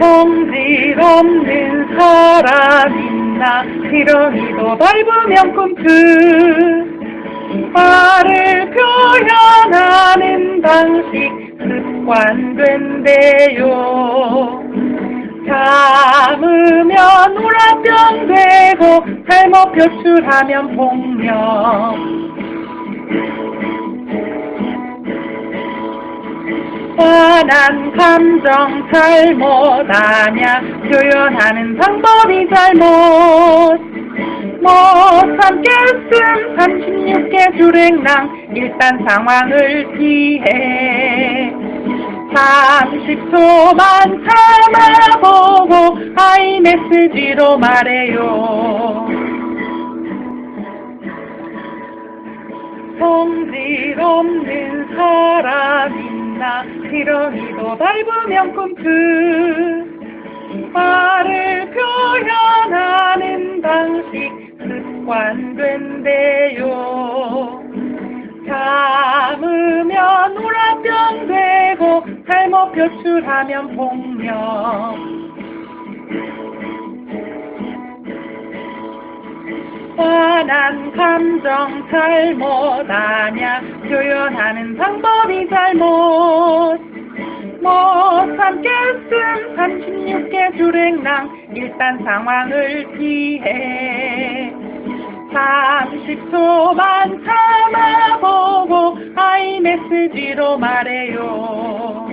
성질 없는 사람이나 지렁이도 밟으면 꿈틀. 말을 표현하는 방식 습관된대요. 참으면 우라병 되고 잘못 표출하면 폭력 뻔한 감정 잘못하냐? 표현하는 방법이 잘못. 못 참겠음 36개 주랭랑 일단 상황을 피해. 30초만 참아보고 아이메시지로 말해요. 성질 없는 사람이나 지렁이도 밟으면 꿈틀. 말을 표현하는 방식 습관된대요. 참으면 우라병 되고 잘못 표출하면 폭력 뻔한 감정 잘못하냐 표현하는 방법이 36개 주랭랑 일단 상황을 피해 30초만 참아보고 아이메시지로 말해요